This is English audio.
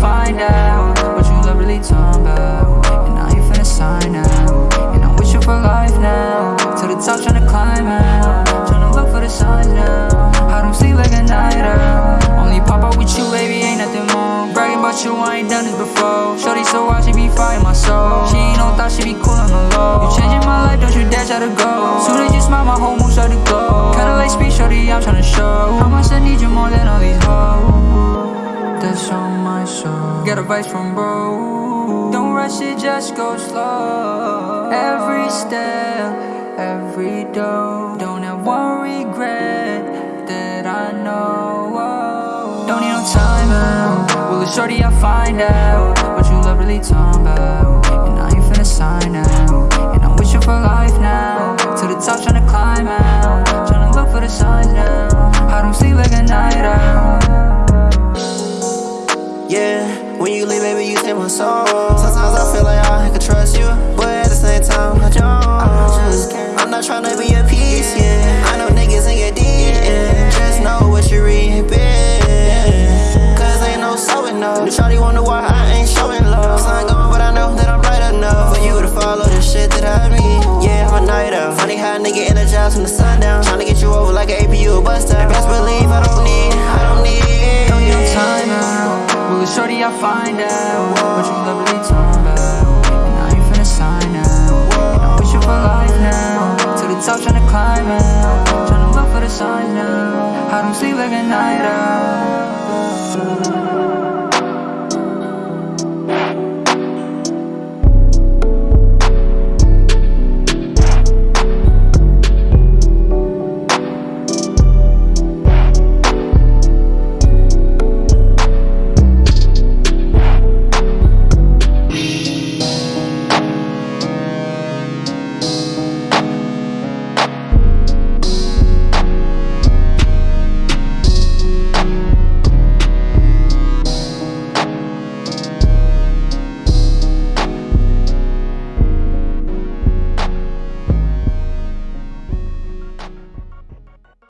find out what you love really talking about. And I ain't finna sign out. And I'm with you for life now. To the top, tryna climb out. Tryna look for the signs now. I don't sleep like a night out. Only pop out with you, baby, ain't nothing more. Bragging about you, I ain't done this before. Shorty so wild, she be fighting my soul. She ain't no thought, she be cool on the low. You changing my life, don't you dare try to go. Soon as you smile, my whole mood start to glow. Kinda like speed, shorty, I'm tryna show. How much I need Get advice from bro. Don't rush it, just go slow. Every step, every door. Don't have one regret that I know. Don't need no time out. Well, it's shorty, I'll find out what you love really talking about. When you leave, baby, you take my soul. Sometimes I feel like I can trust you, but at the same time, I don't. I just can't. I'm not tryna be a piece, yeah. I know niggas in your deep, yeah. Just know what you read, yeah. Cause ain't no so enough. The shawty wonder why I ain't showing love. Sun gone, but I know that I'm bright enough for you to follow the shit that I mean. Yeah, I'm a night out. Funny how a nigga energized from the sun down. to get you over like an APU or bust. Best believe I don't need, I don't find out what you love really talking about. And I ain't finna sign out. And I'm you for life now. To the top, tryna climb out. Tryna look for the signs now. I don't sleep like a night out.